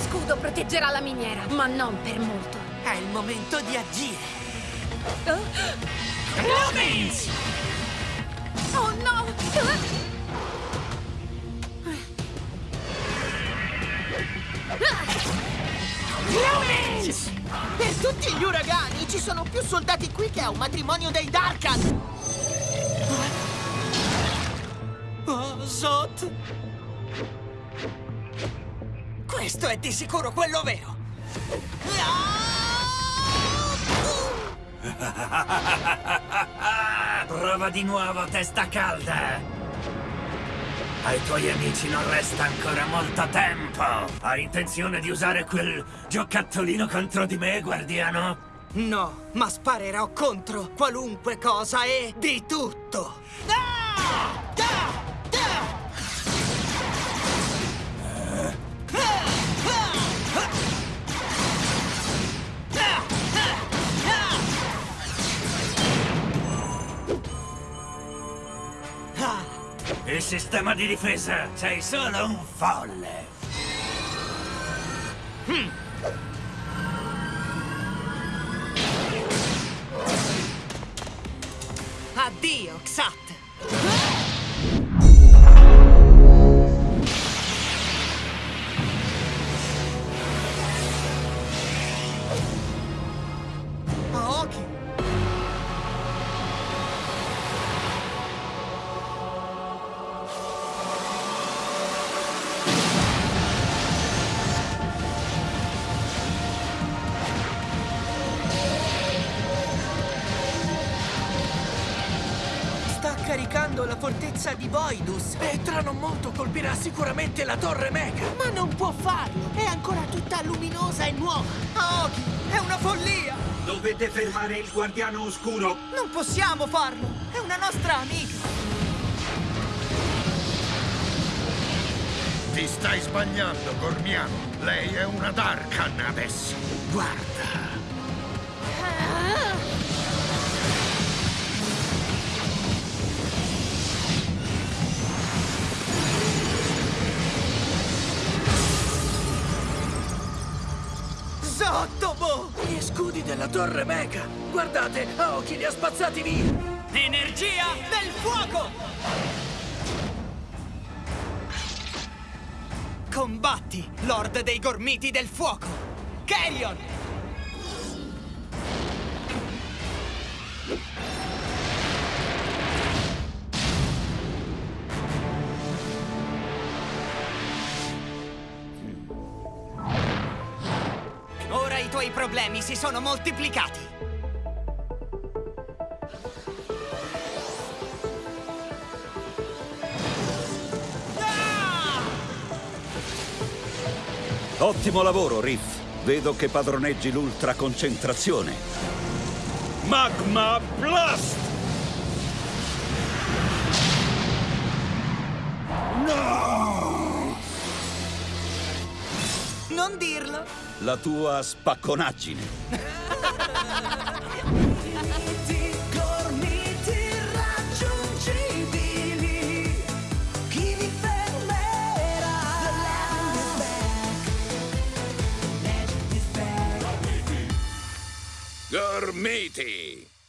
distruggerà la miniera, ma non per molto. È il momento di agire. Lumens! Oh no! Lumens! Per tutti gli uragani ci sono più soldati qui che a un matrimonio dei Darkan! Oh, Zot! Questo è di sicuro quello vero! Prova di nuovo, testa calda! Ai tuoi amici non resta ancora molto tempo! Hai intenzione di usare quel giocattolino contro di me, guardiano? No, ma sparerò contro qualunque cosa e di tutto! Ah! Il sistema di difesa, sei solo un folle! Addio, Xat! Caricando la fortezza di Voidus e tra non molto colpirà sicuramente la torre Mega. Ma non può farlo! È ancora tutta luminosa e nuova! Aoki, è una follia! Dovete fermare il guardiano oscuro! Non possiamo farlo! È una nostra amica! Ti stai sbagliando, Gormiano. Lei è una Darkan adesso. Guarda. Zottobo! Gli scudi della torre Mega! Guardate, Aoki li ha spazzati via! Energia del fuoco! Combatti, Lord dei Gormiti del Fuoco! Carrion! Tuoi problemi si sono moltiplicati! Ah! Ottimo lavoro, Riff. Vedo che padroneggi l'ultra concentrazione. Magma Blast! Non dirlo! La tua spacconaggine. Gormiti!